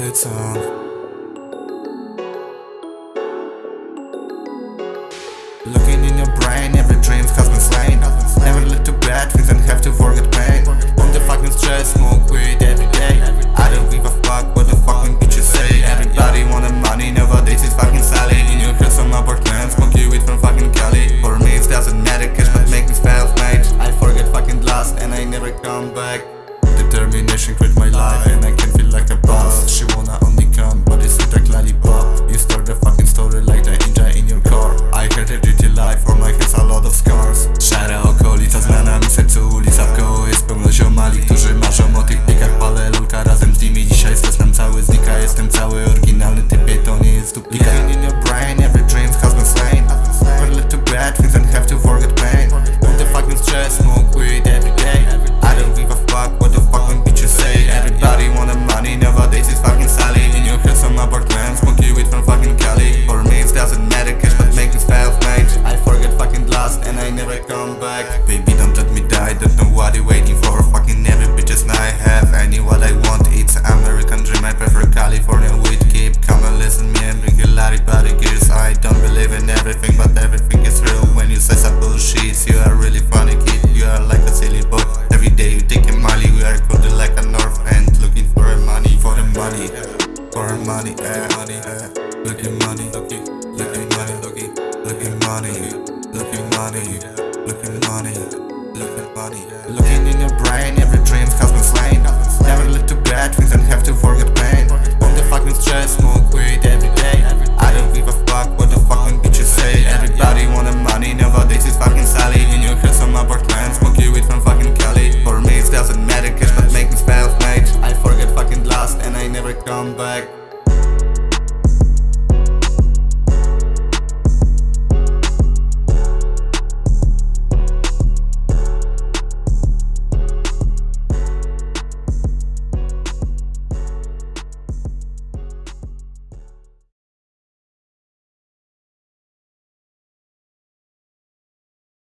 лицом um, Looking in your brain, every dream has been slain Never let too bad we don't have to forget pain money, eh, money, eh. Look money, looking at, money, looking at, money, looking money, looking money, look money. Looking in your brain, every dream has been slain. Never look to bad things and have to forget pain. On the fucking stress, smoke weed every day. I don't give a fuck what the fucking bitches say. Everybody wanna money, nowadays it's fucking Sally. In your head, some upper plans, smoke weed from fucking Cali. For me, it doesn't matter, cash but make me spell, mate. I forget fucking last and I never come back